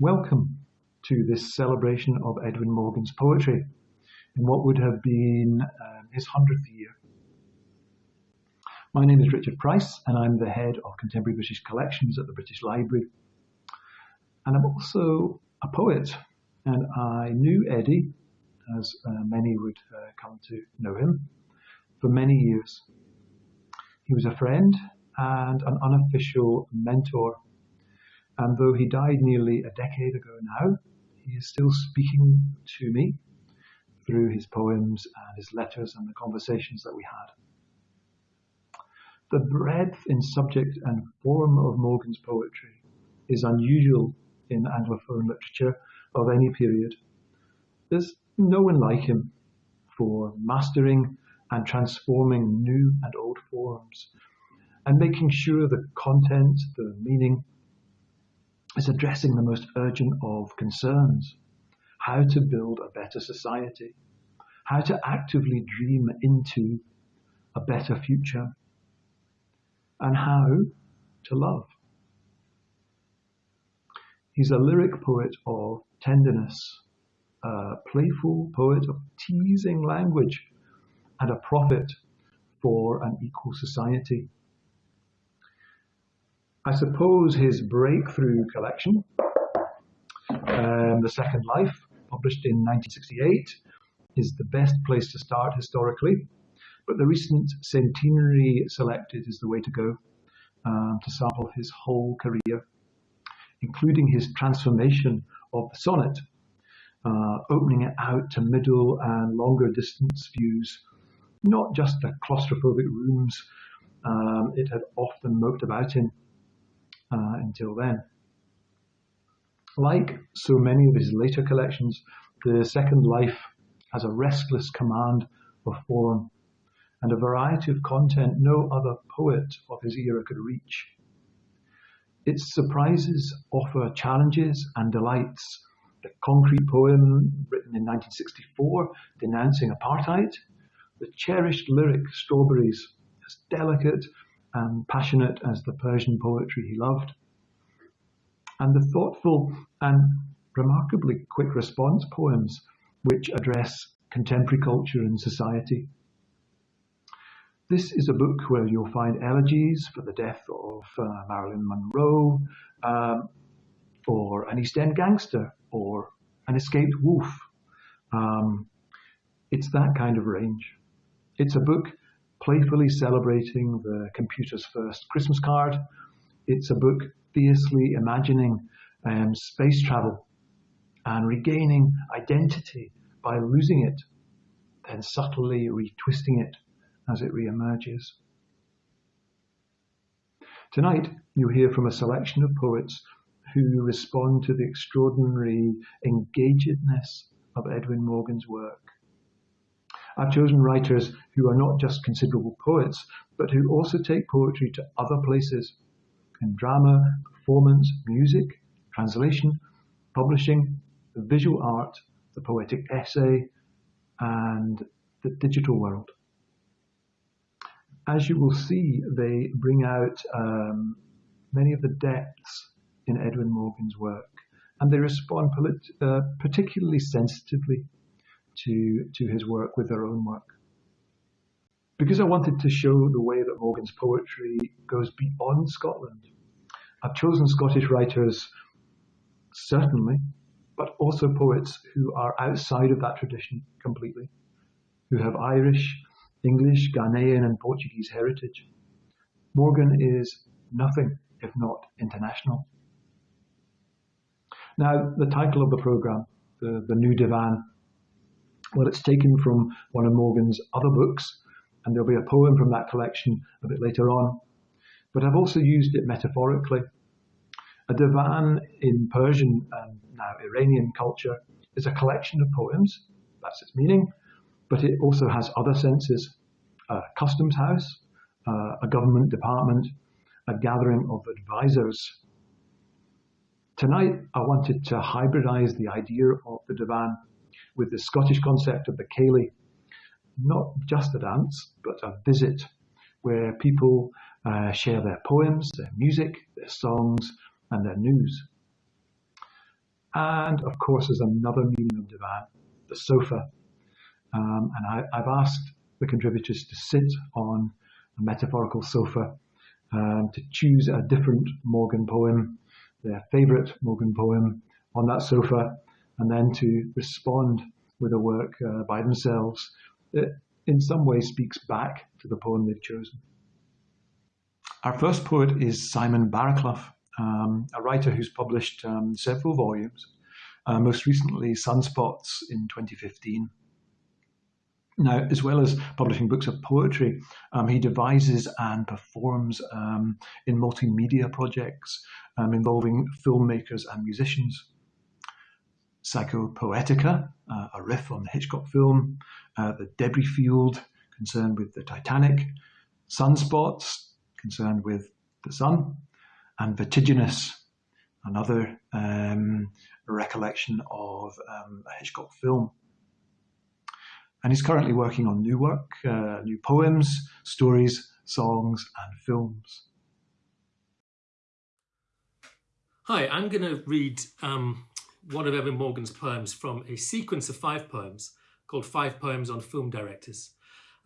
Welcome to this celebration of Edwin Morgan's poetry in what would have been um, his 100th year. My name is Richard Price and I'm the head of Contemporary British Collections at the British Library. And I'm also a poet and I knew Eddie, as uh, many would uh, come to know him, for many years. He was a friend and an unofficial mentor and though he died nearly a decade ago now, he is still speaking to me through his poems and his letters and the conversations that we had. The breadth in subject and form of Morgan's poetry is unusual in Anglophone literature of any period. There's no one like him for mastering and transforming new and old forms and making sure the content, the meaning, is addressing the most urgent of concerns how to build a better society, how to actively dream into a better future, and how to love. He's a lyric poet of tenderness, a playful poet of teasing language, and a prophet for an equal society. I suppose his breakthrough collection, um, The Second Life, published in 1968, is the best place to start historically. But the recent centenary selected is the way to go um, to sample his whole career, including his transformation of the sonnet, uh, opening it out to middle and longer distance views, not just the claustrophobic rooms um, it had often moped about in uh, until then. Like so many of his later collections, The Second Life has a restless command of form and a variety of content no other poet of his era could reach. Its surprises offer challenges and delights. The concrete poem written in 1964 denouncing apartheid, the cherished lyric Strawberries, as delicate and passionate as the Persian poetry he loved, and the thoughtful and remarkably quick response poems which address contemporary culture and society. This is a book where you'll find elegies for the death of uh, Marilyn Monroe, um, or an East End gangster, or an escaped wolf. Um, it's that kind of range. It's a book playfully celebrating the computer's first Christmas card. It's a book fiercely imagining um, space travel and regaining identity by losing it, then subtly retwisting it as it reemerges. Tonight, you hear from a selection of poets who respond to the extraordinary engagedness of Edwin Morgan's work. I've chosen writers who are not just considerable poets, but who also take poetry to other places in drama, performance, music, translation, publishing, the visual art, the poetic essay, and the digital world. As you will see, they bring out um, many of the depths in Edwin Morgan's work, and they respond uh, particularly sensitively to, to his work with their own work. Because I wanted to show the way that Morgan's poetry goes beyond Scotland, I've chosen Scottish writers, certainly, but also poets who are outside of that tradition completely, who have Irish, English, Ghanaian, and Portuguese heritage. Morgan is nothing if not international. Now, the title of the program, the, the New Divan, well, it's taken from one of Morgan's other books, and there'll be a poem from that collection a bit later on. But I've also used it metaphorically. A divan in Persian and now Iranian culture is a collection of poems, that's its meaning, but it also has other senses. A customs house, uh, a government department, a gathering of advisors. Tonight, I wanted to hybridize the idea of the divan with the Scottish concept of the Ceilidh, not just a dance, but a visit where people uh, share their poems, their music, their songs, and their news. And of course, there's another meaning of divan, the sofa. Um, and I, have asked the contributors to sit on a metaphorical sofa um, to choose a different Morgan poem, their favourite Morgan poem, on that sofa, and then to respond with a work uh, by themselves that in some way speaks back to the poem they've chosen. Our first poet is Simon Barraclough, um, a writer who's published um, several volumes, uh, most recently Sunspots in 2015. Now, as well as publishing books of poetry, um, he devises and performs um, in multimedia projects um, involving filmmakers and musicians. Psychopoetica, uh, a riff on the Hitchcock film, uh, The Debris Field, concerned with the Titanic, Sunspots, concerned with the sun, and Vertiginous, another um, recollection of um, a Hitchcock film. And he's currently working on new work, uh, new poems, stories, songs, and films. Hi, I'm going to read um, one of Edwin Morgan's poems from a sequence of five poems called Five Poems on Film Directors.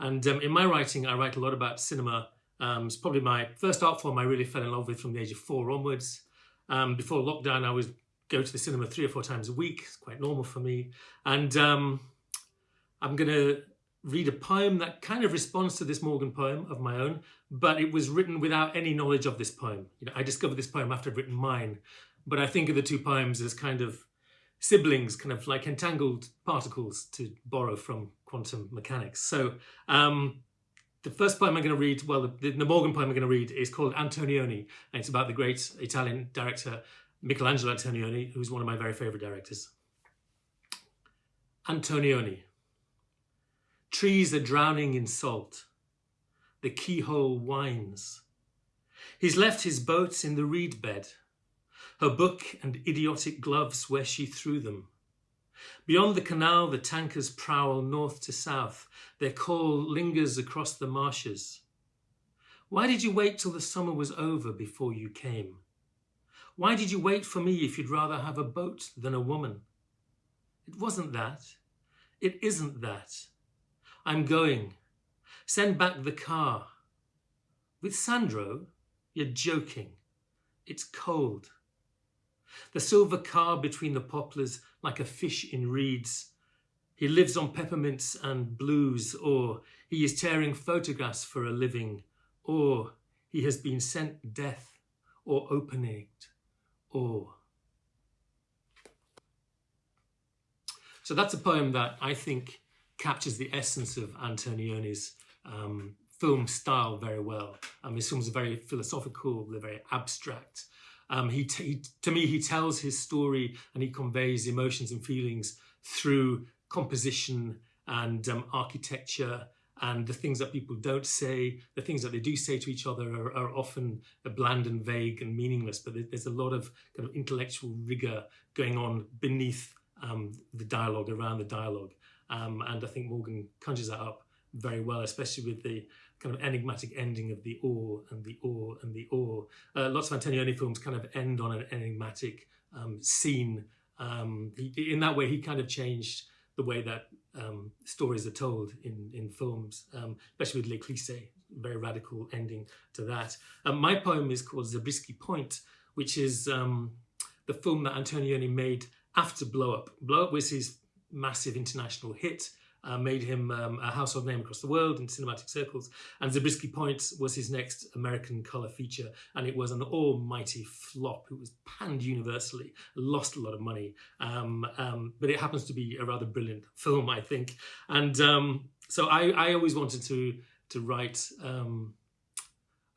And um, in my writing, I write a lot about cinema. Um, it's probably my first art form I really fell in love with from the age of four onwards. Um, before lockdown, I would go to the cinema three or four times a week. It's quite normal for me. And um, I'm going to read a poem that kind of responds to this Morgan poem of my own, but it was written without any knowledge of this poem. You know, I discovered this poem after I'd written mine, but I think of the two poems as kind of siblings, kind of like entangled particles to borrow from quantum mechanics. So um, the first poem I'm going to read, well, the, the Morgan poem I'm going to read is called Antonioni, and it's about the great Italian director Michelangelo Antonioni, who's one of my very favorite directors. Antonioni. Trees are drowning in salt. The keyhole whines. He's left his boats in the reed bed her book and idiotic gloves where she threw them. Beyond the canal, the tankers prowl north to south. Their call lingers across the marshes. Why did you wait till the summer was over before you came? Why did you wait for me if you'd rather have a boat than a woman? It wasn't that. It isn't that. I'm going. Send back the car. With Sandro? You're joking. It's cold. The silver car between the poplars like a fish in reeds. He lives on peppermints and blues, or he is tearing photographs for a living, or he has been sent death, or open-egged, or... So that's a poem that I think captures the essence of Antonioni's um, film style very well. Um, his films are very philosophical, they're very abstract, um, he, he, to me, he tells his story and he conveys emotions and feelings through composition and um, architecture and the things that people don't say, the things that they do say to each other are, are often bland and vague and meaningless, but there's a lot of kind of intellectual rigor going on beneath um, the dialogue, around the dialogue. Um, and I think Morgan conjures that up very well, especially with the kind of enigmatic ending of the or and the or and the or. Uh, lots of Antonioni films kind of end on an enigmatic um, scene. Um, he, in that way, he kind of changed the way that um, stories are told in, in films, um, especially with L'Eclisse, very radical ending to that. Um, my poem is called Zabriskie Point, which is um, the film that Antonioni made after Blow Up. Blow Up was his massive international hit uh, made him um, a household name across the world in cinematic circles. And Zabriskie Point was his next American colour feature, and it was an almighty flop. It was panned universally, lost a lot of money, um, um, but it happens to be a rather brilliant film, I think. And um, so I, I, always wanted to to write um,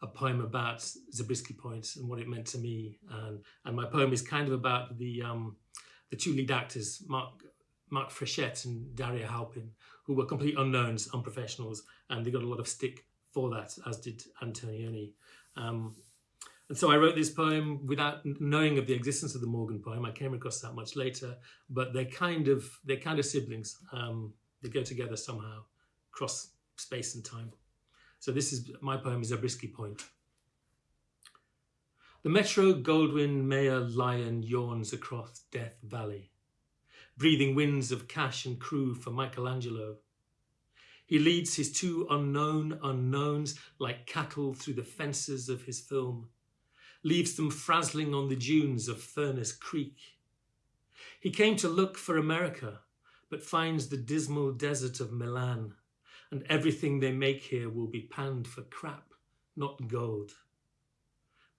a poem about Zabriskie Points Point and what it meant to me. And, and my poem is kind of about the um, the two lead actors, Mark Mark Frechette and Daria Halprin, who were complete unknowns, unprofessionals, and they got a lot of stick for that, as did Antonioni. Um, and so I wrote this poem without knowing of the existence of the Morgan poem. I came across that much later, but they're kind of they're kind of siblings. Um, they go together somehow, across space and time. So this is my poem is a Zabriskie Point. The Metro Goldwyn Mayer lion yawns across Death Valley, breathing winds of cash and crew for Michelangelo. He leads his two unknown unknowns like cattle through the fences of his film, leaves them frazzling on the dunes of Furnace Creek. He came to look for America, but finds the dismal desert of Milan, and everything they make here will be panned for crap, not gold.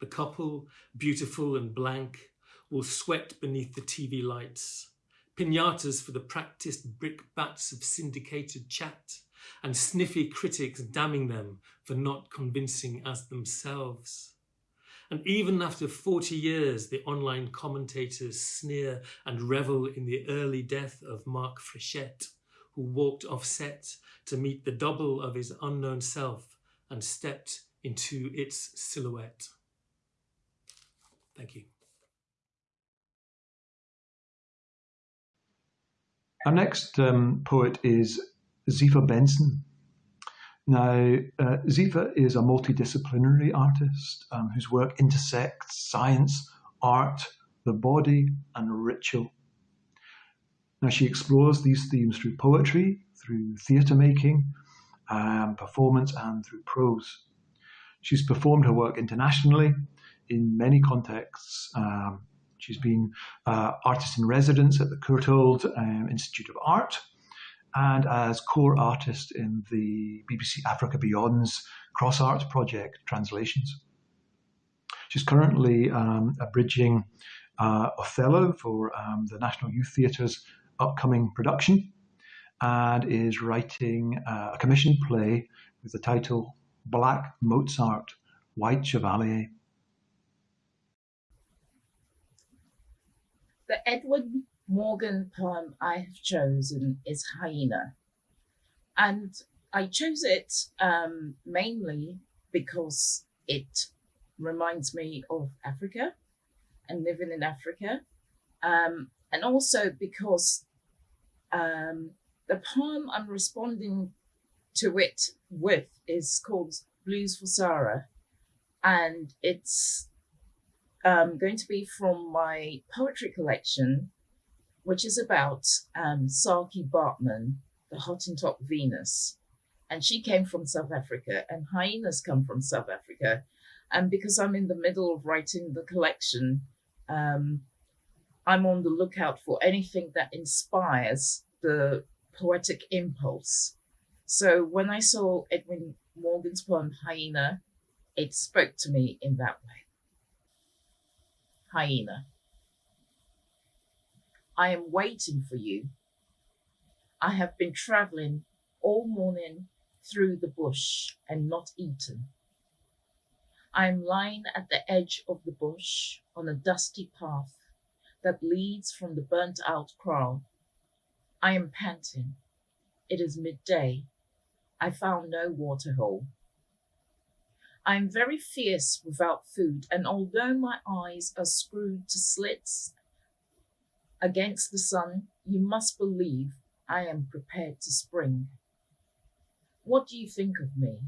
The couple, beautiful and blank, will sweat beneath the TV lights. Pinatas for the practiced brickbats of syndicated chat, and sniffy critics damning them for not convincing as themselves. And even after 40 years, the online commentators sneer and revel in the early death of Mark Frechette, who walked off set to meet the double of his unknown self and stepped into its silhouette. Thank you. Our next um, poet is Dzifa Benson. Now, uh, Dzifa is a multidisciplinary artist um, whose work intersects science, art, the body, and ritual. Now, she explores these themes through poetry, through theatre making, um, performance, and through prose. She's performed her work internationally, in many contexts. Um, she's been uh, artist in residence at the Courtauld um, Institute of Art and as core artist in the BBC Africa Beyond's Cross Arts Project translations. She's currently um, abridging uh, Othello for um, the National Youth Theatre's upcoming production and is writing uh, a commissioned play with the title Black Mozart, White Chevalier. The Edwin Morgan poem I have chosen is Hyena. And I chose it um, mainly because it reminds me of Africa and living in Africa. Um, and also because um, the poem I'm responding to it with is called Blues for Sarah. And it's um, going to be from my poetry collection, which is about um, Saartjie Baartman, the Hottentot Venus. And she came from South Africa, and hyenas come from South Africa. And because I'm in the middle of writing the collection, um, I'm on the lookout for anything that inspires the poetic impulse. So when I saw Edwin Morgan's poem Hyena, it spoke to me in that way hyena. I am waiting for you. I have been traveling all morning through the bush and not eaten. I am lying at the edge of the bush on a dusty path that leads from the burnt out kraal. I am panting. It is midday. I found no waterhole. I am very fierce without food, and although my eyes are screwed to slits against the sun, you must believe I am prepared to spring. What do you think of me?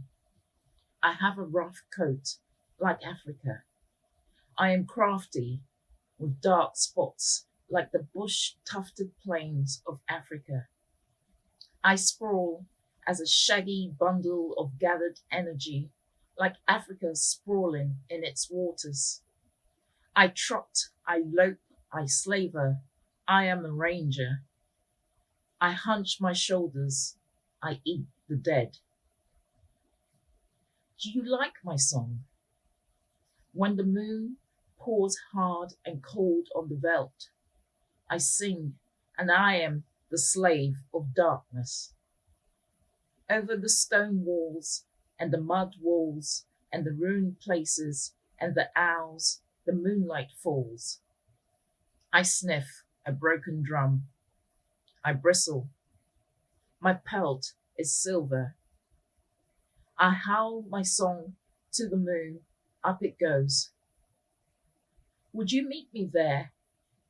I have a rough coat, like Africa. I am crafty, with dark spots, like the bush-tufted plains of Africa. I sprawl as a shaggy bundle of gathered energy like Africa sprawling in its waters. I trot, I lope, I slaver, I am a ranger. I hunch my shoulders, I eat the dead. Do you like my song? When the moon pours hard and cold on the veldt, I sing, and I am the slave of darkness. Over the stone walls and the mud walls and the ruined places and the owls, the moonlight falls. I sniff a broken drum. I bristle. My pelt is silver. I howl my song to the moon, up it goes. Would you meet me there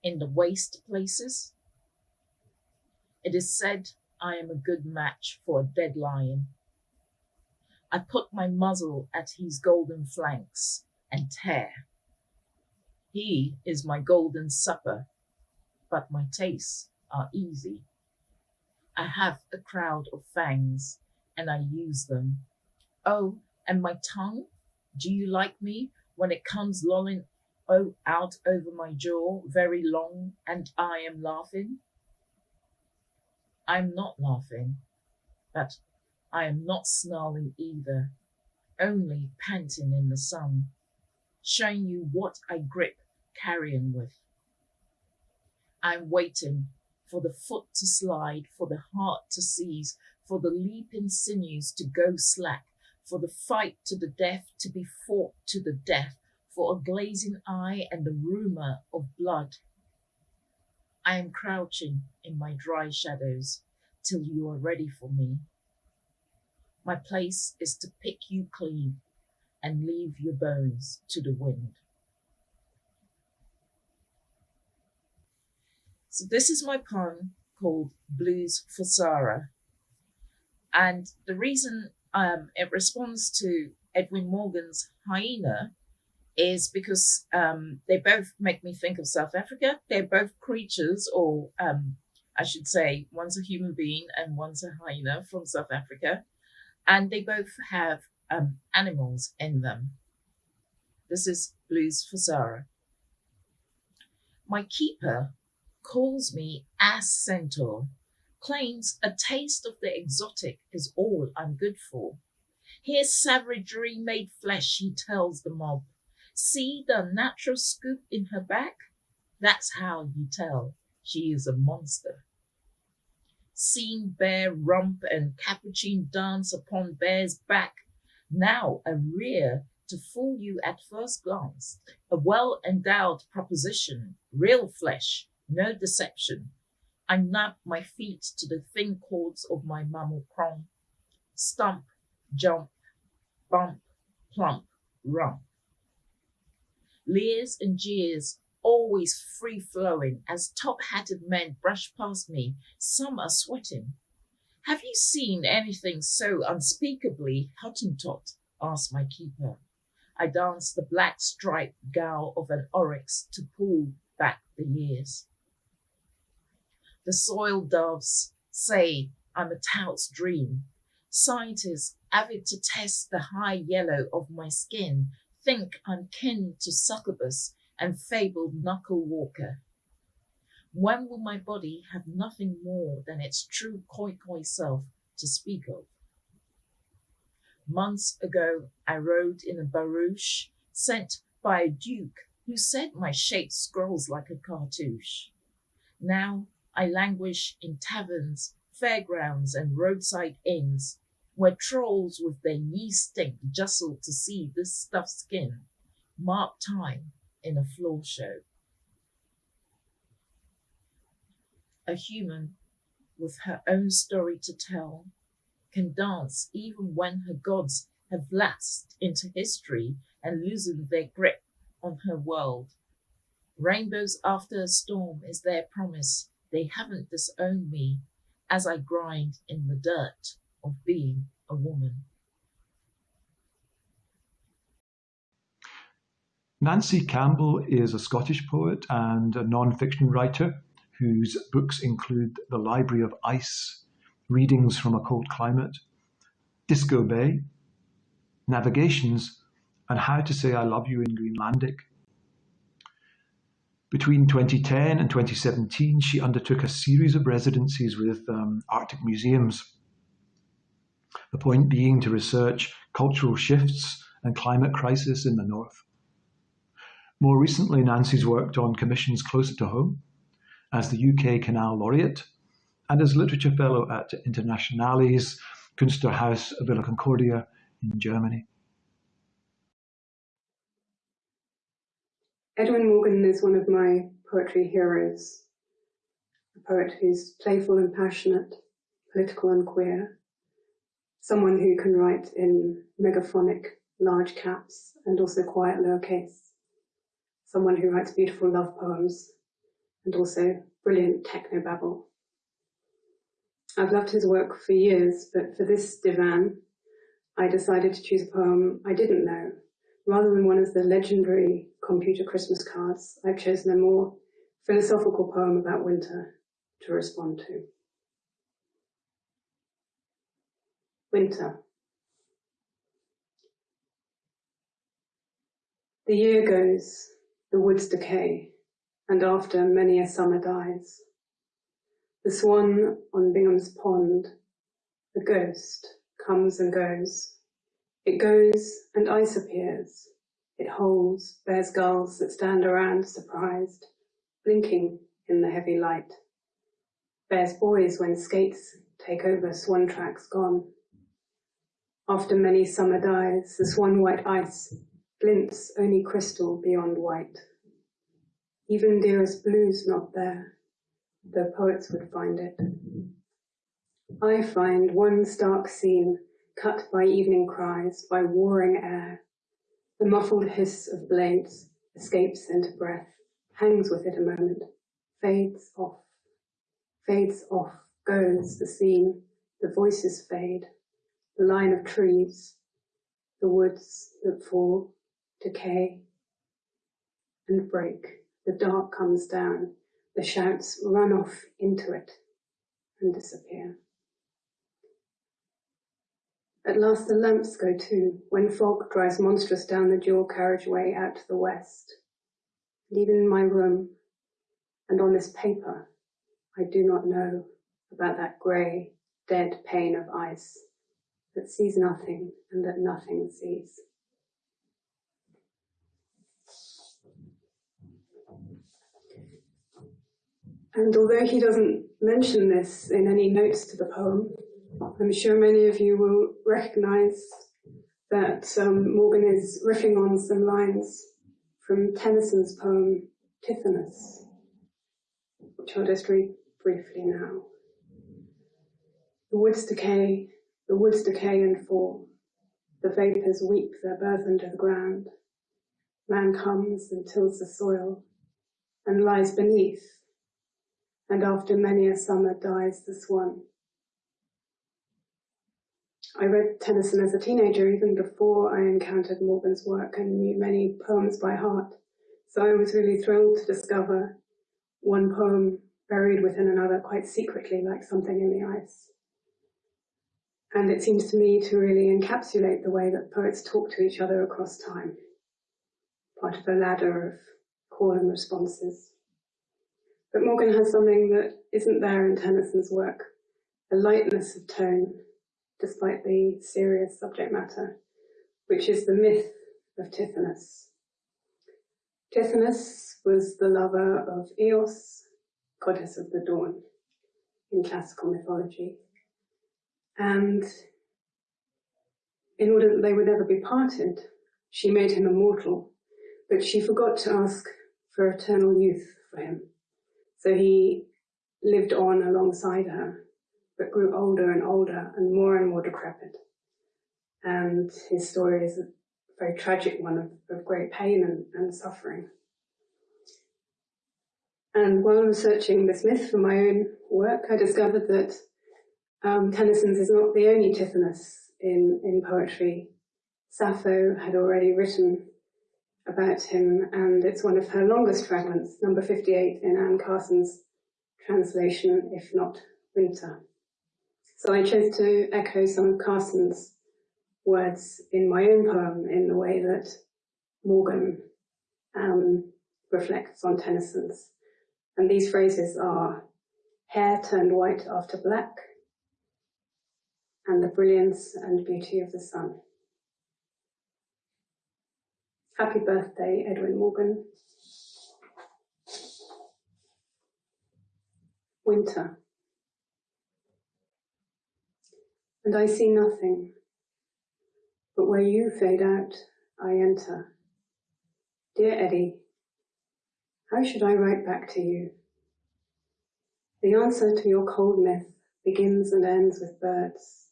in the waste places? It is said I am a good match for a dead lion. I put my muzzle at his golden flanks and tear. He is my golden supper, but my tastes are easy. I have a crowd of fangs, and I use them. Oh, and my tongue? Do you like me when it comes lolling oh, out over my jaw very long and I am laughing? I'm not laughing, but I am not snarling either, only panting in the sun, showing you what I grip carrion with. I'm waiting for the foot to slide, for the heart to seize, for the leaping sinews to go slack, for the fight to the death to be fought to the death, for a glazing eye and the rumour of blood. I am crouching in my dry shadows till you are ready for me. My place is to pick you clean and leave your bones to the wind. So this is my poem called Blues for Sarah. And the reason um, it responds to Edwin Morgan's Hyena is because um, they both make me think of South Africa. They're both creatures, or um, I should say, one's a human being and one's a hyena from South Africa. And they both have um, animals in them. This is Blues for Sarah. My keeper calls me ass centaur, claims a taste of the exotic is all I'm good for. Here's savagery made flesh, he tells the mob. See the natural scoop in her back? That's how you tell she is a monster. Seen bear rump and capuchin dance upon bear's back, now a rear to fool you at first glance, a well endowed proposition, real flesh, no deception. I nab my feet to the thin cords of my mammal prong, stump, jump, bump, plump, rump. Leers and jeers, always free flowing as top hatted men brush past me. Some are sweating. Have you seen anything so unspeakably Hottentot? asked my keeper. I dance the black striped gowl of an oryx to pull back the years. The soil doves say I'm a tout's dream. Scientists, avid to test the high yellow of my skin, think I'm kin to succubus and fabled knuckle walker. When will my body have nothing more than its true Khoikhoi self to speak of? Months ago, I rode in a barouche sent by a duke who said my shape scrolls like a cartouche. Now I languish in taverns, fairgrounds, and roadside inns, where trolls with their knee stink jostle to see this stuffed skin mark time in a floor show. A human with her own story to tell can dance even when her gods have lapsed into history and loosened their grip on her world. Rainbows after a storm is their promise they haven't disowned me as I grind in the dirt of being a woman. Nancy Campbell is a Scottish poet and a non-fiction writer whose books include The Library of Ice, Readings from a Cold Climate, Disco Bay, Navigations, and How to Say I Love You in Greenlandic. Between 2010 and 2017, she undertook a series of residencies with um, Arctic museums. The point being to research cultural shifts and climate crisis in the North. More recently, Nancy's worked on commissions closer to home as the UK Canal Laureate and as a Literature Fellow at Internationales Kunsthaus Villa Concordia in Germany. Edwin Morgan is one of my poetry heroes, a poet who's playful and passionate, political and queer, someone who can write in megaphonic large caps and also quiet lowercase, someone who writes beautiful love poems and also brilliant techno babble. I've loved his work for years, but for this divan, I decided to choose a poem I didn't know, rather than one of the legendary computer Christmas cards, I've chosen a more philosophical poem about winter to respond to. Winter. The year goes, the woods decay, and after many a summer dies. The swan on Bingham's pond, the ghost, comes and goes. It goes and ice appears. It holds, bears gulls that stand around surprised, blinking in the heavy light. Bears boys when skates take over swan tracks gone. After many summer dies, the swan white ice glints only crystal beyond white. Even dearest blue's not there, though poets would find it. I find one stark scene cut by evening cries, by warring air. The muffled hiss of blades escapes into breath, hangs with it a moment, fades off, fades off, goes the scene, the voices fade, the line of trees, the woods that fall, decay, and break. The dark comes down, the shouts run off into it and disappear. At last the lamps go too, when fog drives monstrous down the dual carriageway out to the west. And even in my room, and on this paper, I do not know about that grey, dead pane of ice that sees nothing and that nothing sees. And although he doesn't mention this in any notes to the poem, I'm sure many of you will recognize that um, Morgan is riffing on some lines from Tennyson's poem Tithonus, which I'll just read briefly now. The woods decay, the woods decay and fall. The vapors weep their burthen to the ground. Man comes and tills the soil and lies beneath, and after many a summer dies the swan. I read Tennyson as a teenager even before I encountered Morgan's work and knew many poems by heart. So I was really thrilled to discover one poem buried within another quite secretly like something in the ice. And it seems to me to really encapsulate the way that poets talk to each other across time. Part of a ladder of call and responses. But Morgan has something that isn't there in Tennyson's work, a lightness of tone despite the serious subject matter, which is the myth of Tithonus. Tithonus was the lover of Eos, goddess of the dawn in classical mythology. And in order that they would never be parted, she made him immortal, but she forgot to ask for eternal youth for him. So he lived on alongside her but grew older and older and more and more decrepit. And his story is a very tragic one of, of great pain and, and suffering. And while researching this myth for my own work, I discovered that um, Tennyson's is not the only Tithonus in, in poetry. Sappho had already written about him, and it's one of her longest fragments, number 58 in Anne Carson's translation, If Not Winter. So I chose to echo some of Carson's words in my own poem in the way that Morgan um, reflects on Tennyson's. And these phrases are hair turned white after black, and the brilliance and beauty of the sun. Happy birthday, Edwin Morgan. Winter. and I see nothing. But where you fade out, I enter. Dear Eddie, how should I write back to you? The answer to your cold myth begins and ends with birds.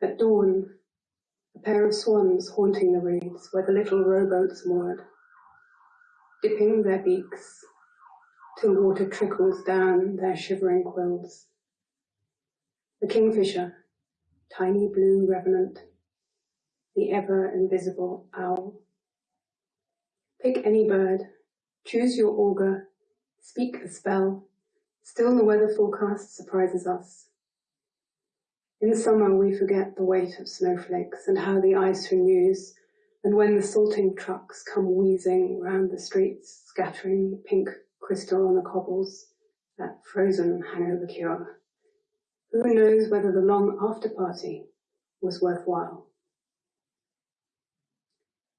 At dawn, pair of swans haunting the reeds where the little rowboats moored, dipping their beaks till water trickles down their shivering quills. The kingfisher tiny blue revenant, the ever invisible owl. Pick any bird, choose your augur, speak a spell, still the weather forecast surprises us. In summer we forget the weight of snowflakes and how the ice renews, and when the salting trucks come wheezing round the streets, scattering pink crystal on the cobbles, that frozen hangover cure. Who knows whether the long after party was worthwhile?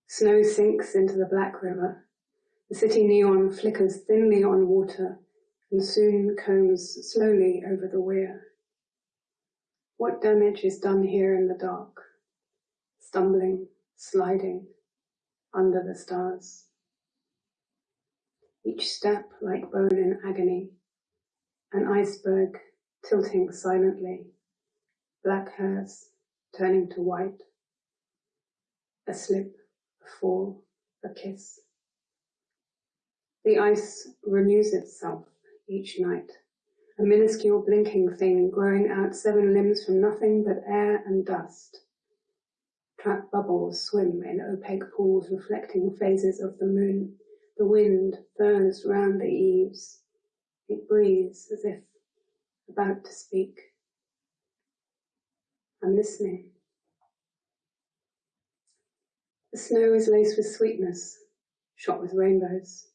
Snow sinks into the Black River. The city neon flickers thinly on water and soon combs slowly over the weir. What damage is done here in the dark? Stumbling, sliding, under the stars. Each step like bone in agony, an iceberg tilting silently, black hairs turning to white, a slip, a fall, a kiss. The ice renews itself each night, a minuscule blinking thing growing out seven limbs from nothing but air and dust. Trapped bubbles swim in opaque pools reflecting phases of the moon. The wind burns round the eaves. It breathes as if about to speak. I'm listening. The snow is laced with sweetness, shot with rainbows.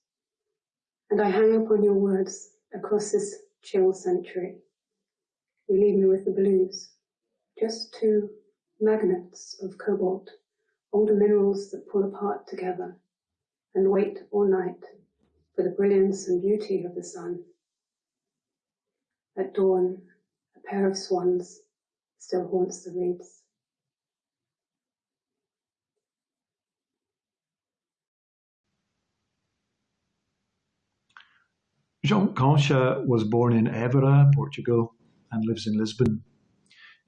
And I hang upon your words across this chill century. You leave me with the blues, just two magnets of cobalt, older minerals that pull apart together and wait all night for the brilliance and beauty of the sun. At dawn, a pair of swans still haunts the reeds. João Concha was born in Évora, Portugal, and lives in Lisbon.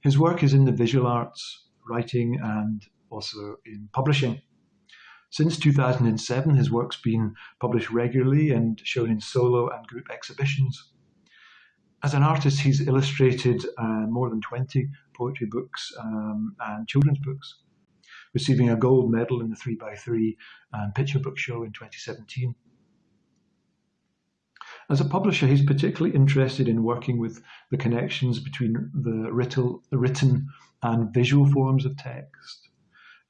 His work is in the visual arts, writing, and also in publishing. Since 2007, his work's been published regularly and shown in solo and group exhibitions. As an artist, he's illustrated uh, more than 20 poetry books um, and children's books, receiving a gold medal in the 3x3 and picture book show in 2017. As a publisher, he's particularly interested in working with the connections between the written and visual forms of text.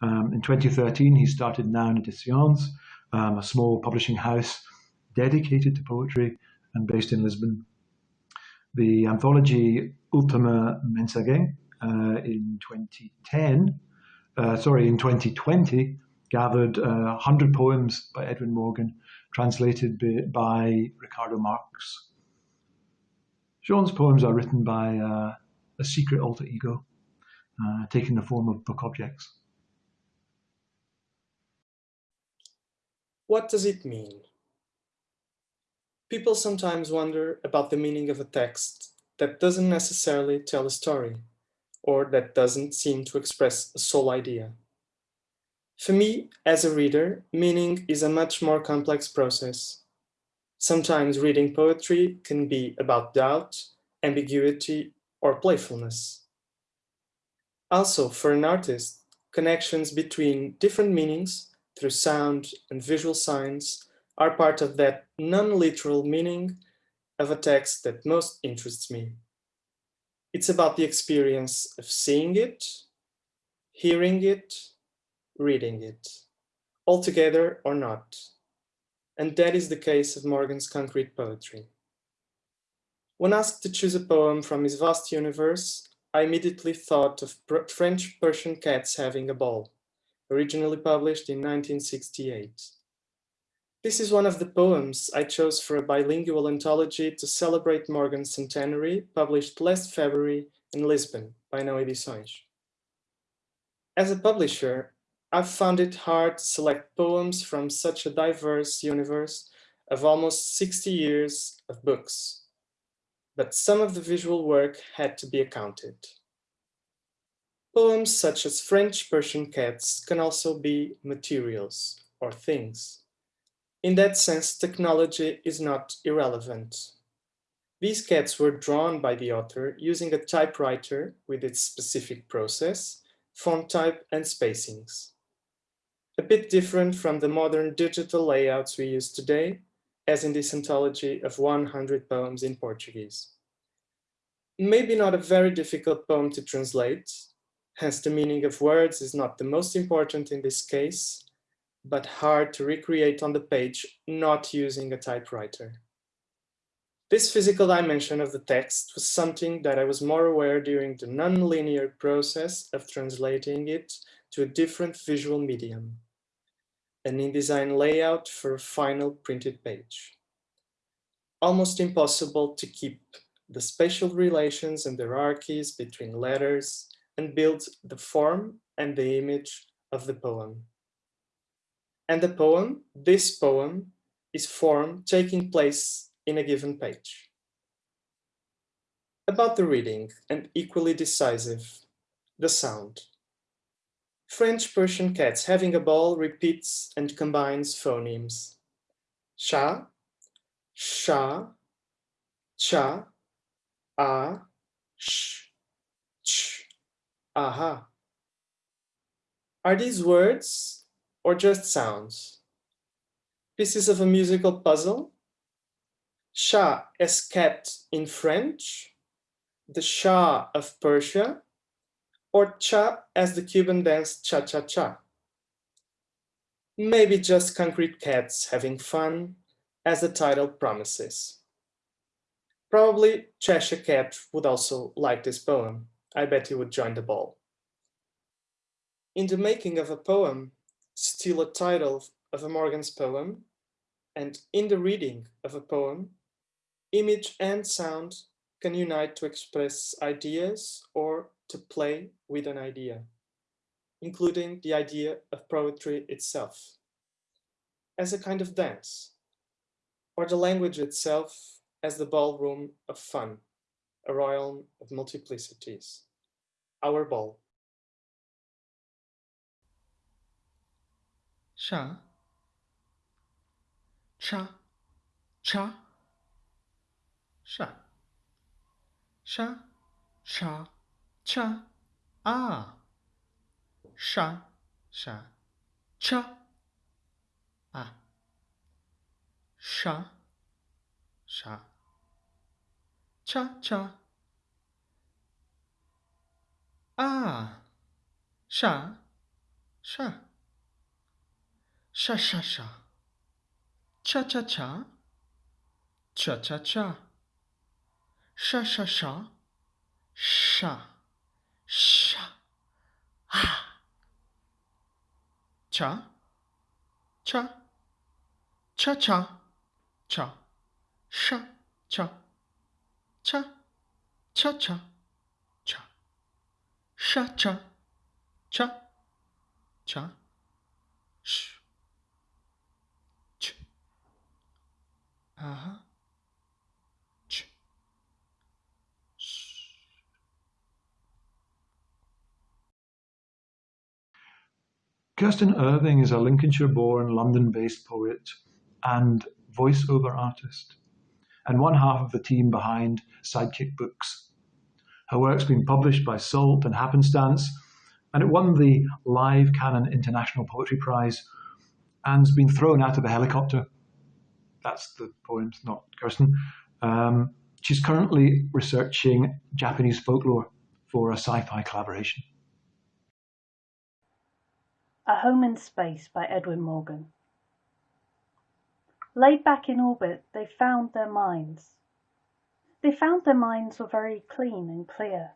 Um, in 2013, he started Noun Editions, um, a small publishing house dedicated to poetry and based in Lisbon. The anthology Ultima Mensagem uh, in 2010, uh, sorry, in 2020, gathered uh, 100 poems by Edwin Morgan translated by Ricardo Marques. João's poems are written by uh, a secret alter ego, uh, taking the form of book objects. What does it mean? People sometimes wonder about the meaning of a text that doesn't necessarily tell a story, or that doesn't seem to express a sole idea. For me, as a reader, meaning is a much more complex process. Sometimes reading poetry can be about doubt, ambiguity, or playfulness. Also, for an artist, connections between different meanings through sound and visual signs are part of that non-literal meaning of a text that most interests me. It's about the experience of seeing it, hearing it, reading it, altogether or not. And that is the case of Morgan's concrete poetry. When asked to choose a poem from his vast universe, I immediately thought of French Persian cats having a ball, originally published in 1968. This is one of the poems I chose for a bilingual anthology to celebrate Morgan's centenary, published last February in Lisbon by Não Edições. As a publisher, I've found it hard to select poems from such a diverse universe of almost 60 years of books, but some of the visual work had to be accounted. Poems such as French Persian cats can also be materials or things. In that sense, technology is not irrelevant. These cats were drawn by the author using a typewriter with its specific process, font type and spacings. A bit different from the modern digital layouts we use today, as in this anthology of 100 poems in Portuguese. Maybe not a very difficult poem to translate, hence the meaning of words is not the most important in this case, but hard to recreate on the page not using a typewriter. This physical dimension of the text was something that I was more aware during the non-linear process of translating it to a different visual medium, an InDesign layout for a final printed page. Almost impossible to keep the spatial relations and hierarchies between letters and build the form and the image of the poem. And the poem, this poem, is form taking place in a given page. About the reading, and equally decisive, the sound. French Persian cats having a ball repeats and combines phonemes. Sha, sha, cha, a, sh, ch, aha. Are these words or just sounds? Pieces of a musical puzzle? Shah as cat in French, the Shah of Persia, or cha as the Cuban dance cha-cha-cha. Maybe just concrete cats having fun, as the title promises. Probably Cheshire Cat would also like this poem. I bet he would join the ball. In the making of a poem, steal a title of a Morgan's poem, and in the reading of a poem, image and sound can unite to express ideas or to play with an idea, including the idea of poetry itself, as a kind of dance, or the language itself as the ballroom of fun, a realm of multiplicities, our ball. Cha, cha, cha, cha, sha, cha, cha, ah, sha, sha, cha, ah, sha, sha, cha, cha, ah, sha, sha, sha, sha, sha, cha, cha, cha, cha, cha, cha, sha, sha, sha, sha, sha, ah, cha, cha, cha, cha, cha, sha, cha, cha, cha, cha, cha, sha, cha, cha, cha, sh, ch, uh-huh, ch, Kirsten Irving is a Lincolnshire-born, London-based poet and voiceover artist, and one half of the team behind Sidekick Books. Her work's been published by Salt and Happenstance, and it won the Live Canon International Poetry Prize and's been thrown out of a helicopter. That's the poems, not Kirsten. Um, she's currently researching Japanese folklore for a sci-fi collaboration. A Home in Space by Edwin Morgan. Laid back in orbit, they found their minds. They found their minds were very clean and clear.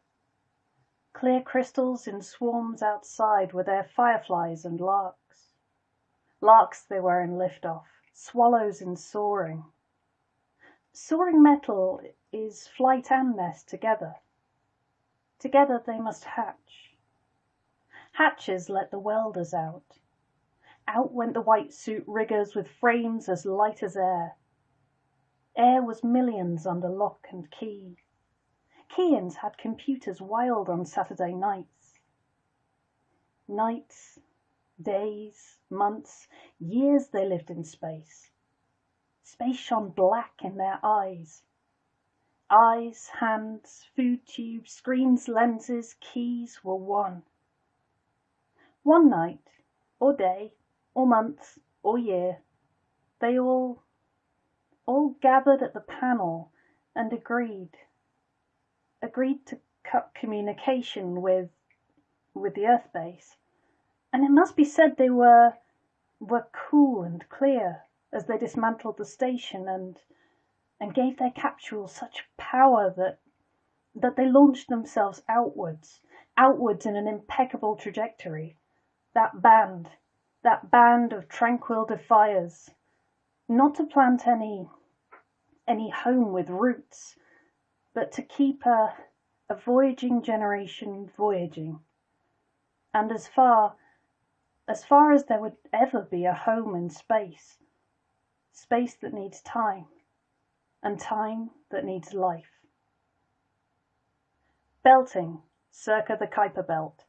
Clear crystals in swarms outside were their fireflies and larks. Larks they were in liftoff, swallows in soaring. Soaring metal is flight and nest together. Together they must hatch. Hatches let the welders out. Out went the white suit riggers with frames as light as air. Air was millions under lock and key. Key-ins had computers wild on Saturday nights. Nights, days, months, years they lived in space. Space shone black in their eyes. Eyes, hands, food tubes, screens, lenses, keys were one. One night, or day, or month, or year, they all, all gathered at the panel and agreed, agreed to cut communication with, with the Earth base. And it must be said they were, were cool and clear as they dismantled the station and, and gave their capsules such power that, that they launched themselves outwards, outwards in an impeccable trajectory. That band, that band of tranquil defiers, not to plant any, any home with roots, but to keep a, a voyaging generation voyaging. And as far, as far as there would ever be a home in space, space that needs time, and time that needs life. Belting, circa the Kuiper Belt,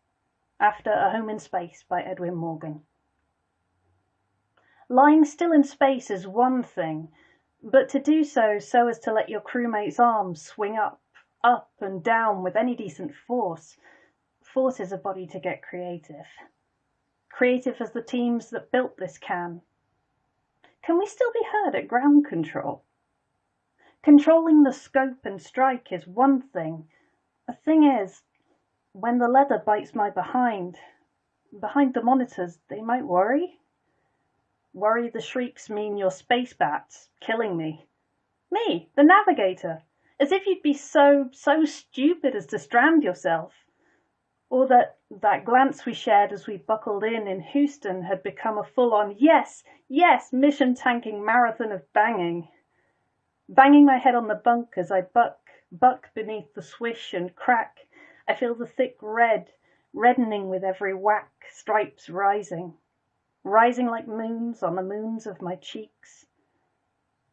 after A Home in Space by Edwin Morgan. Lying still in space is one thing, but to do so so as to let your crewmate's arms swing up, up and down with any decent force, forces a body to get creative. Creative as the teams that built this can, can we still be heard at ground control? Controlling the scope and strike is one thing. The thing is, when the leather bites my behind, behind the monitors, they might worry. Worry the shrieks mean your space bats killing me. Me, the navigator, as if you'd be so, so stupid as to strand yourself or that that glance we shared as we buckled in in Houston had become a full-on yes, yes mission tanking marathon of banging. Banging my head on the bunk as I buck, buck beneath the swish and crack, I feel the thick red, reddening with every whack, stripes rising, rising like moons on the moons of my cheeks.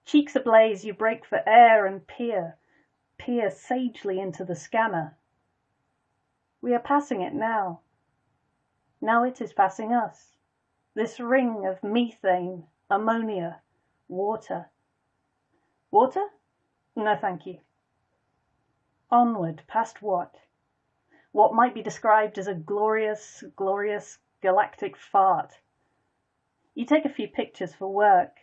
Cheeks ablaze, you break for air and peer, peer sagely into the scanner. We are passing it now. Now it is passing us. This ring of methane, ammonia, water. Water? No, thank you. Onward, past what? What might be described as a glorious, glorious galactic fart. You take a few pictures for work,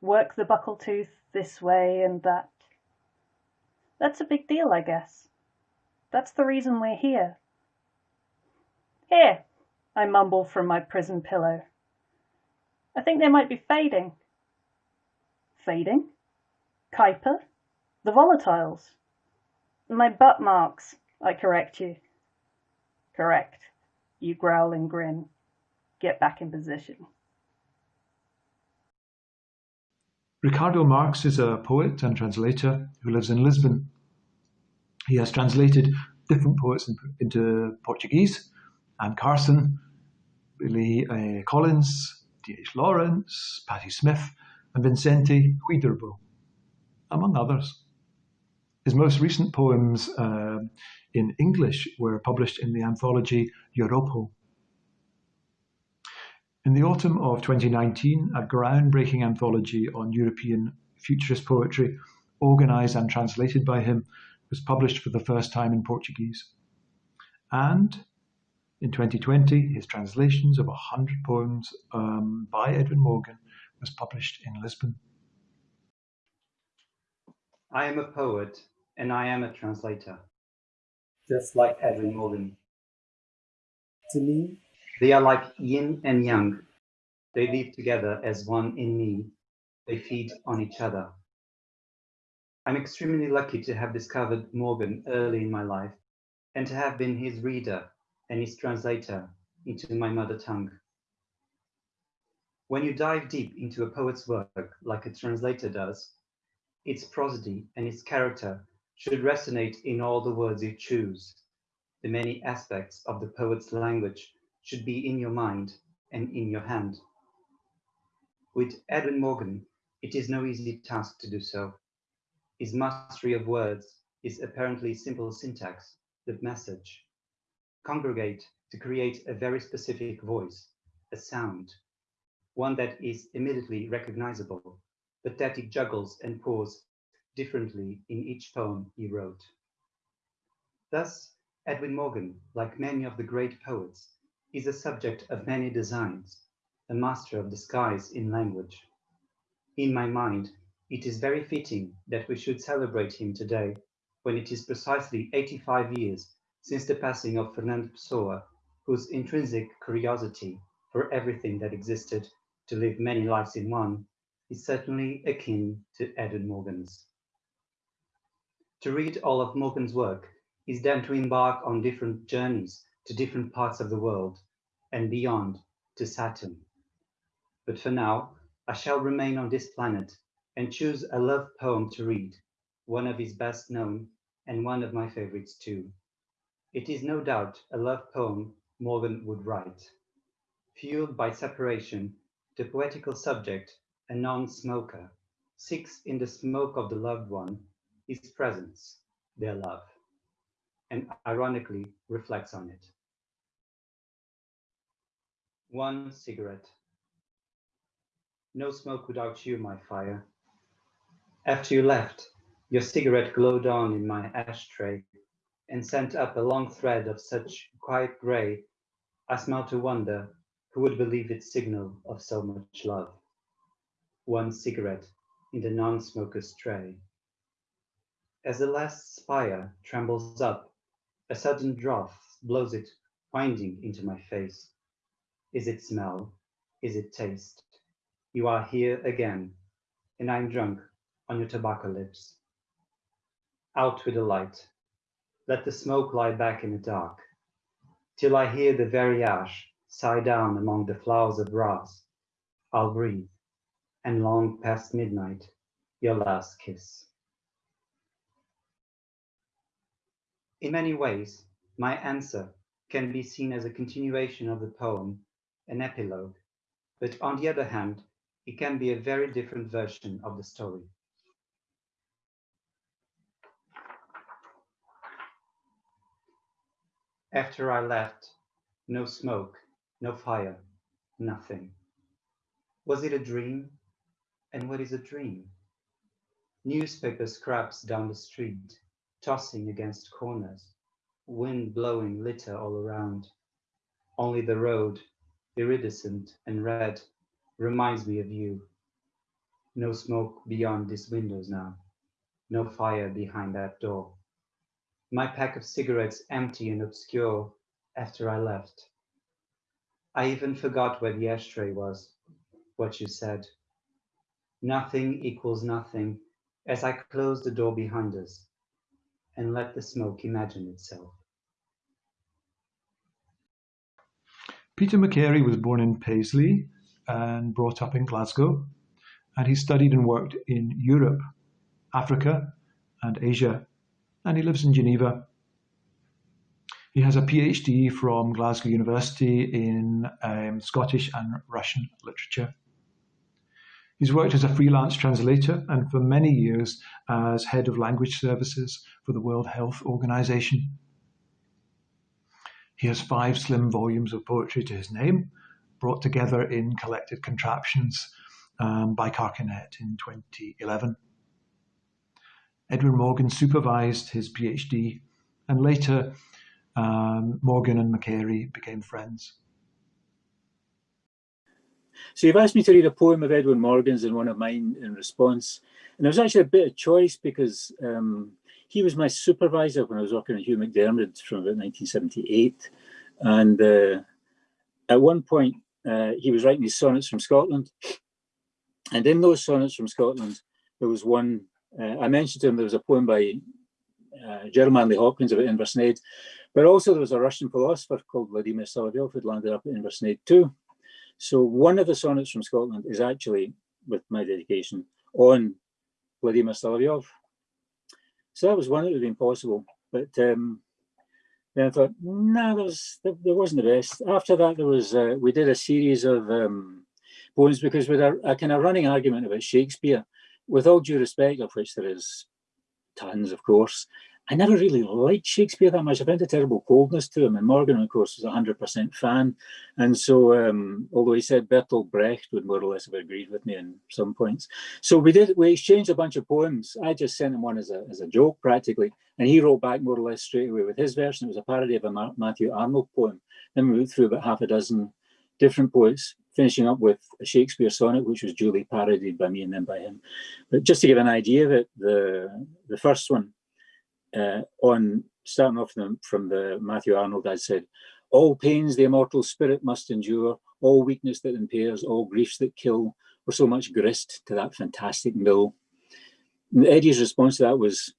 work the buckle tooth this way and that. That's a big deal, I guess. That's the reason we're here. Here, I mumble from my prison pillow. I think they might be fading. Fading? Kuiper? The volatiles? My butt marks, I correct you. Correct. You growl and grin. Get back in position. Ricardo Marques is a poet and translator who lives in Lisbon. He has translated different poets into Portuguese Anne Carson, Billy uh, Collins, D.H. Lawrence, Patti Smith, and Vicente Huidobro, among others. His most recent poems uh, in English were published in the anthology Europa. In the autumn of 2019, a groundbreaking anthology on European futurist poetry, organised and translated by him, was published for the first time in Portuguese. And in 2020, his translations of 100 poems um, by Edwin Morgan was published in Lisbon. I am a poet and I am a translator, just like Edwin Morgan. To me, they are like yin and yang. They live together as one in me. They feed on each other. I'm extremely lucky to have discovered Morgan early in my life and to have been his reader and his translator into my mother tongue. When you dive deep into a poet's work like a translator does, its prosody and its character should resonate in all the words you choose. The many aspects of the poet's language should be in your mind and in your hand. With Edwin Morgan, it is no easy task to do so. His mastery of words is apparently simple syntax, the message congregate to create a very specific voice, a sound, one that is immediately recognizable, but that he juggles and pours differently in each poem he wrote. Thus, Edwin Morgan, like many of the great poets, is a subject of many designs, a master of disguise in language. In my mind, it is very fitting that we should celebrate him today, when it is precisely 85 years since the passing of Fernando Pessoa, whose intrinsic curiosity for everything that existed to live many lives in one is certainly akin to Edwin Morgan's. To read all of Morgan's work is then to embark on different journeys to different parts of the world and beyond to Saturn. But for now, I shall remain on this planet and choose a love poem to read, one of his best known and one of my favorites too. It is no doubt a love poem Morgan would write. Fueled by separation, the poetical subject, a non-smoker, seeks in the smoke of the loved one his presence, their love, and ironically reflects on it. One cigarette. No smoke without you, my fire. After you left, your cigarette glowed on in my ashtray and sent up a long thread of such quiet gray, I smell to wonder who would believe its signal of so much love. One cigarette in the non-smoker's tray. As the last spire trembles up, a sudden draught blows it winding into my face. Is it smell? Is it taste? You are here again, and I'm drunk on your tobacco lips. Out with the light. Let the smoke lie back in the dark, till I hear the very ash sigh down among the flowers of grass. I'll breathe, and long past midnight, your last kiss. In many ways, my answer can be seen as a continuation of the poem an epilogue, but on the other hand, it can be a very different version of the story. After I left, no smoke, no fire, nothing. Was it a dream? And what is a dream? Newspaper scraps down the street, tossing against corners, wind blowing litter all around. Only the road iridescent and red, reminds me of you. No smoke beyond these windows now, no fire behind that door. My pack of cigarettes empty and obscure after I left. I even forgot where the ashtray was, what you said. Nothing equals nothing as I close the door behind us and let the smoke imagine itself. Peter McCarey was born in Paisley and brought up in Glasgow, and he studied and worked in Europe, Africa, and Asia, and he lives in Geneva. He has a PhD from Glasgow University in um, Scottish and Russian literature. He's worked as a freelance translator and for many years as head of language services for the World Health Organization. He has five slim volumes of poetry to his name, brought together in collected contraptions um, by Carcanet in 2011. Edwin Morgan supervised his PhD, and later um, Morgan and McCarey became friends. So you've asked me to read a poem of Edwin Morgan's and one of mine in response. And there was actually a bit of choice because um, he was my supervisor when I was working at Hugh MacDiarmid from about 1978. And uh, at one point, uh, he was writing his sonnets from Scotland. And in those sonnets from Scotland, there was one, uh, I mentioned to him, there was a poem by uh, Gerard Manley Hopkins about Inversnaid, but also there was a Russian philosopher called Vladimir Solovyov who'd landed up at Inversnaid too. So one of the sonnets from Scotland is actually, with my dedication, on Vladimir Solovyov. So that was one that would have been possible. But um, then I thought, no, nah, there, was, there, there, wasn't the best. After that, there was uh, we did a series of um, poems because with a, a kind of running argument about Shakespeare, with all due respect, of which there is tons, of course, I never really liked Shakespeare that much. I found a terrible coldness to him. And Morgan, of course, was a 100% fan. And so, um, although he said Bertolt Brecht would more or less have agreed with me in some points. So we did, we exchanged a bunch of poems. I just sent him one as a, as a joke, practically. And he wrote back more or less straight away with his version. It was a parody of a Matthew Arnold poem. Then we went through about half a dozen different poets, finishing up with a Shakespeare sonnet, which was duly parodied by me and then by him. But just to give an idea of it, the, the first one, uh, on starting off from, from the Matthew Arnold, I said, all pains the immortal spirit must endure, all weakness that impairs, all griefs that kill, were so much grist to that fantastic mill. And Eddie's response to that was,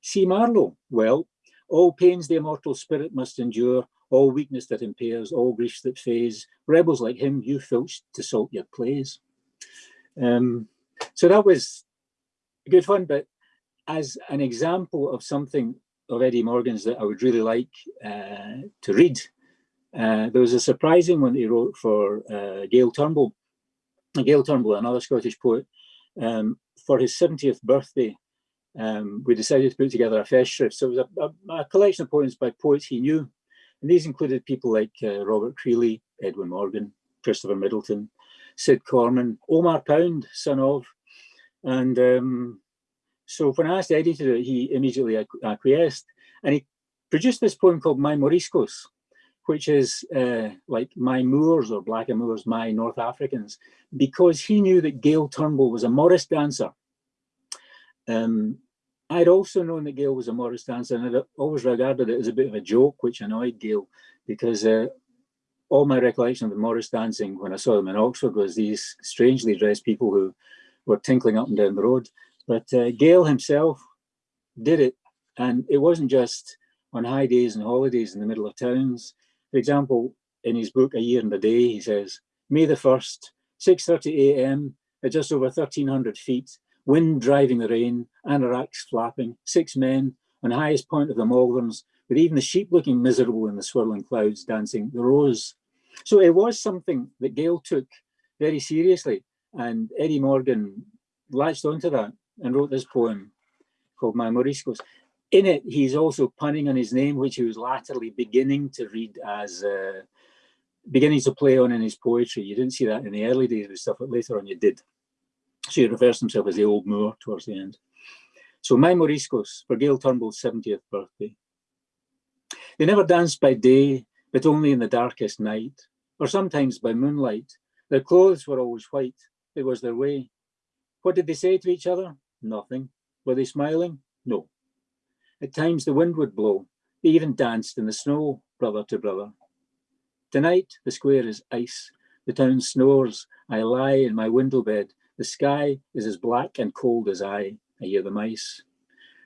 see Marlowe, well, all pains the immortal spirit must endure, all weakness that impairs, all griefs that phase. Rebels like him you filched to salt your plays. Um, so that was a good fun, but as an example of something of Eddie Morgan's that I would really like uh, to read, uh, there was a surprising one he wrote for uh, Gael Turnbull. Gael Turnbull, another Scottish poet, um, for his 70th birthday, um, we decided to put together a festschrift. So it was a, a, a, collection of poems by poets he knew. And these included people like uh, Robert Creeley, Edwin Morgan, Christopher Middleton, Cid Corman, Omar Pound, son of. And um, so when I asked Eddie to do it, he immediately acquiesced. And he produced this poem called My Moriscos, which is uh, like my Moors or Black Moors, my North Africans, because he knew that Gael Turnbull was a Morris dancer. Um, I'd also known that Gael was a Morris dancer and I'd always regarded it as a bit of a joke, which annoyed Gael because uh, all my recollection of the Morris dancing when I saw them in Oxford was these strangely dressed people who were tinkling up and down the road. But uh, Gael himself did it. And it wasn't just on high days and holidays in the middle of towns. For example, in his book, A Year and a Day, he says, May the 1st, 6.30 a.m. at just over 1,300 feet, wind driving the rain, anoraks flapping, six men on highest point of the Malverns, with even the sheep looking miserable in the swirling clouds dancing the rose. So it was something that Gael took very seriously, and Eddie Morgan latched onto that and wrote this poem called My Moriscos. In it, he's also punning on his name, which he was latterly beginning to read as uh, beginning to play on in his poetry. You didn't see that in the early days of his stuff, but later on you did. So he refers to himself as the old Moor towards the end. So my Moriscos for Gael Turnbull's 70th birthday. They never danced by day, but only in the darkest night, or sometimes by moonlight. Their clothes were always white. It was their way. What did they say to each other? Nothing. Were they smiling? No. At times the wind would blow. They even danced in the snow, brother to brother. Tonight the square is ice. The town snores. I lie in my window bed. The sky is as black and cold as I. I hear the mice.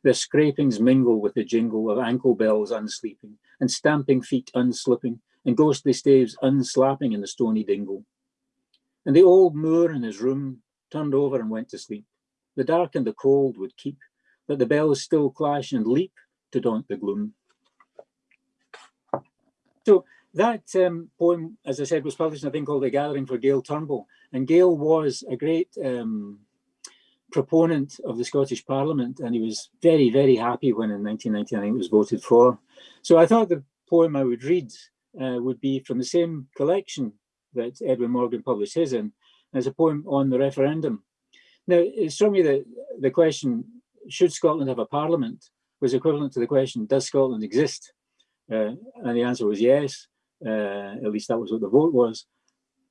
Their scrapings mingle with the jingle of ankle bells unsleeping, and stamping feet unslipping, and ghostly staves unslapping in the stony dingle. And the old Moor in his room turned over and went to sleep. The dark and the cold would keep, but the bells still clash and leap to daunt the gloom. So that um, poem, as I said, was published in a thing called The Gathering for Gael Turnbull. And Gael was a great um, proponent of the Scottish Parliament, and he was very, very happy when in 1999 it was voted for. So I thought the poem I would read uh, would be from the same collection that Edwin Morgan published his in, as a poem on the referendum. Now, it struck me that the question, should Scotland have a parliament, was equivalent to the question, does Scotland exist? Uh, and the answer was yes, uh, at least that was what the vote was.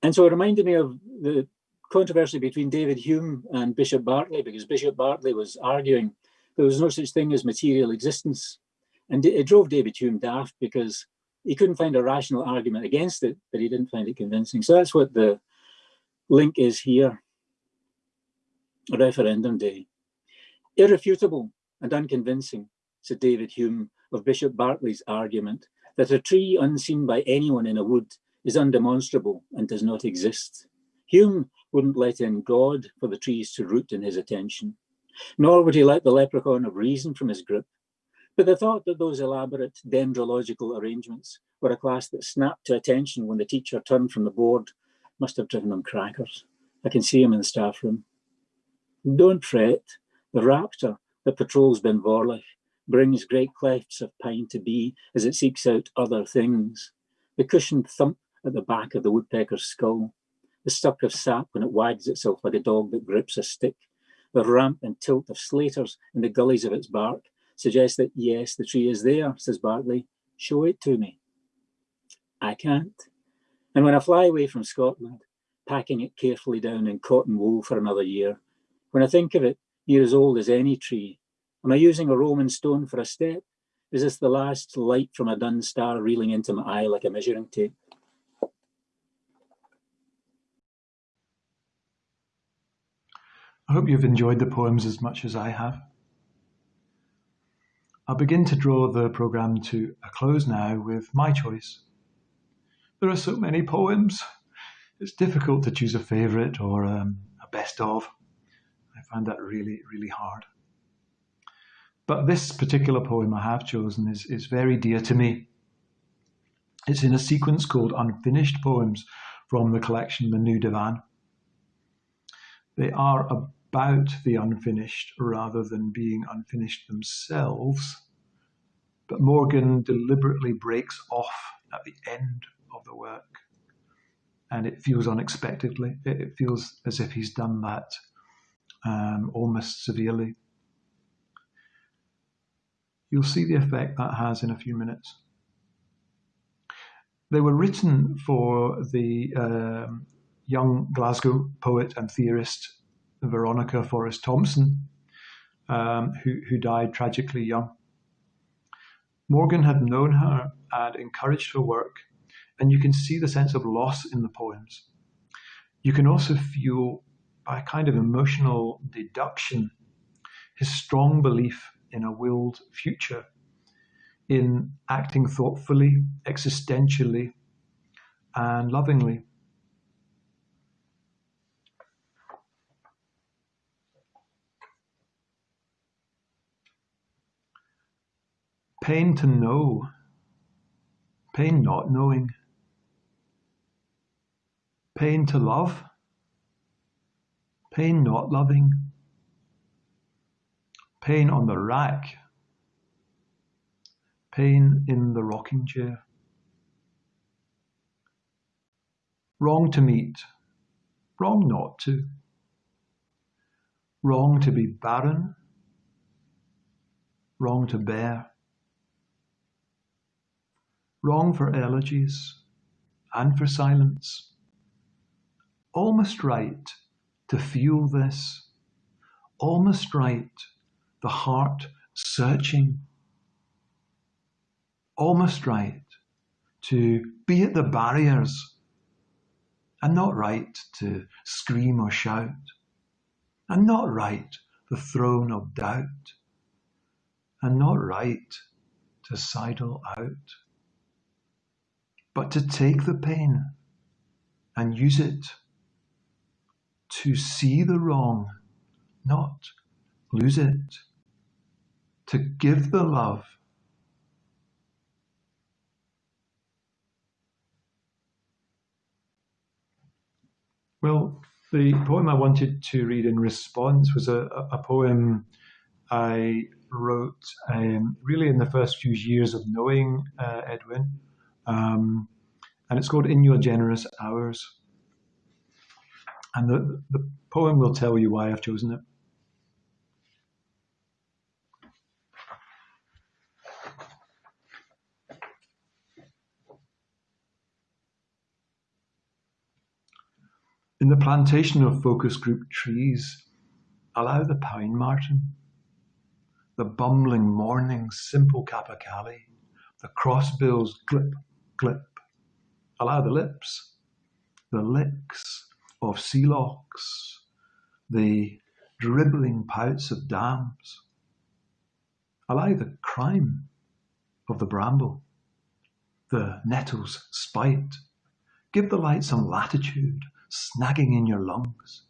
And so it reminded me of the controversy between David Hume and Bishop Berkeley, because Bishop Berkeley was arguing there was no such thing as material existence. And it drove David Hume daft because he couldn't find a rational argument against it, but he didn't find it convincing. So that's what the link is here referendum day. Irrefutable and unconvincing, said David Hume of Bishop Berkeley's argument that a tree unseen by anyone in a wood is undemonstrable and does not exist. Hume wouldn't let in God for the trees to root in his attention, nor would he let the leprechaun of reason from his grip. But the thought that those elaborate dendrological arrangements were a class that snapped to attention when the teacher turned from the board must have driven him crackers. I can see him in the staff room. Don't fret, the raptor that patrols Ben Vorlich brings great clefts of pine to be as it seeks out other things. The cushioned thump at the back of the woodpecker's skull, the suck of sap when it wags itself like a dog that grips a stick, the ramp and tilt of slaters in the gullies of its bark suggest that yes, the tree is there, says Berkeley. Show it to me. I can't. And when I fly away from Scotland, packing it carefully down in cotton wool for another year, when I think of it, near as old as any tree, am I using a Roman stone for a step? Is this the last light from a dun star reeling into my eye like a measuring tape? I hope you've enjoyed the poems as much as I have. I'll begin to draw the programme to a close now with my choice. There are so many poems. It's difficult to choose a favourite or um, a best of. Find that really, really hard. But this particular poem I have chosen is, is very dear to me. It's in a sequence called Unfinished Poems from the collection The New Divan. They are about the unfinished rather than being unfinished themselves. But Morgan deliberately breaks off at the end of the work. And it feels unexpectedly. It feels as if he's done that um, almost severely. You'll see the effect that has in a few minutes. They were written for the um, young Glasgow poet and theorist Veronica Forrest Thomson, um, who, who died tragically young. Morgan had known her and encouraged her work, and you can see the sense of loss in the poems. You can also feel, by a kind of emotional deduction, his strong belief in a willed future, in acting thoughtfully, existentially, and lovingly. Pain to know, pain not knowing, pain to love, pain not loving, pain on the rack, pain in the rocking chair. Wrong to meet, wrong not to. Wrong to be barren, wrong to bear wrong for elegies and for silence. Almost right to feel this, almost right, the heart searching, almost right to be at the barriers and not right to scream or shout, and not right the throne of doubt, and not right to sidle out but to take the pain and use it to see the wrong, not lose it, to give the love. Well, the poem I wanted to read in response was a, a poem I wrote um, really in the first few years of knowing uh, Edwin. Um, and it's called In Your Generous Hours. And the, the poem will tell you why I've chosen it. In the plantation of focus group trees, allow the pine marten, the bumbling morning simple capercaillie, the crossbills glip clip. Allow the lips, the licks of sea lochs, the dribbling pouts of dams. Allow the crime of the bramble, the nettle's spite. Give the light some latitude, snagging in your lungs.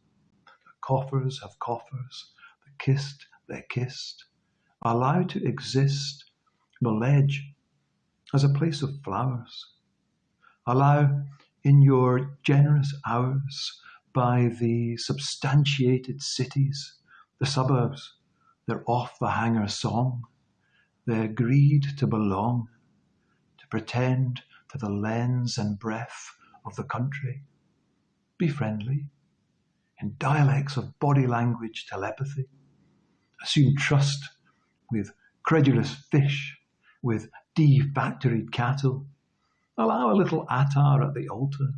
The coffers have coffers, the kissed they're kissed. Allow to exist the ledge as a place of flowers. Allow in your generous hours by the substantiated cities, the suburbs, their off the hanger song, their greed to belong, to pretend to the lens and breath of the country. Be friendly in dialects of body language telepathy. Assume trust with credulous fish, with defactoried cattle, Allow a little attar at the altar.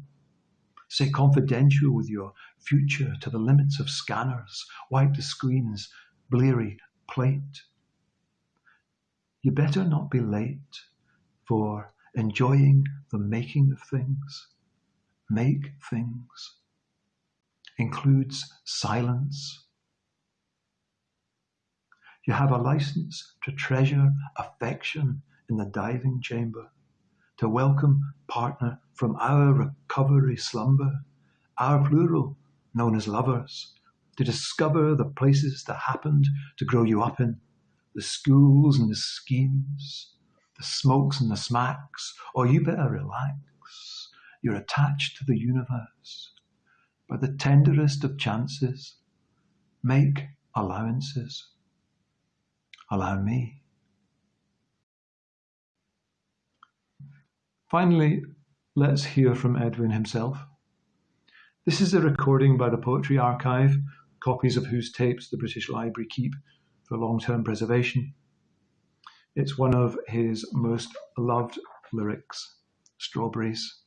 Say confidential with your future to the limits of scanners, wipe the screen's bleary plate. You better not be late for enjoying the making of things. Make things includes silence. You have a license to treasure affection in the diving chamber, to welcome partner from our recovery slumber, our plural, known as lovers, to discover the places that happened to grow you up in, the schools and the schemes, the smokes and the smacks, or you better relax. You're attached to the universe. By the tenderest of chances, make allowances. Allow me. Finally, let's hear from Edwin himself. This is a recording by the Poetry Archive, copies of whose tapes the British Library keep for long-term preservation. It's one of his most loved lyrics, Strawberries.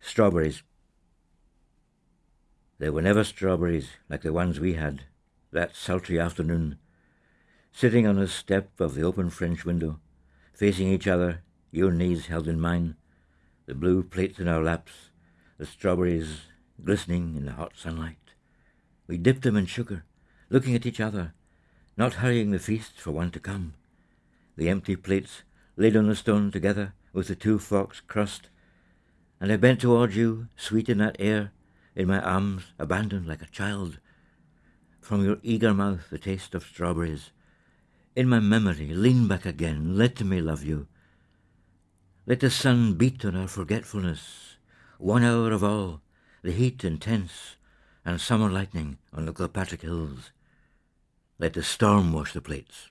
Strawberries. There were never strawberries like the ones we had that sultry afternoon, sitting on the step of the open French window, facing each other, your knees held in mine, the blue plates in our laps, the strawberries glistening in the hot sunlight. We dipped them in sugar, looking at each other, not hurrying the feast for one to come. The empty plates laid on the stone together with the two forks crossed, and I bent towards you, sweet in that air, in my arms, abandoned like a child. From your eager mouth the taste of strawberries. In my memory, lean back again, let me love you. Let the sun beat on our forgetfulness, one hour of all, the heat intense, and summer lightning on the Kilpatrick hills. Let the storm wash the plates.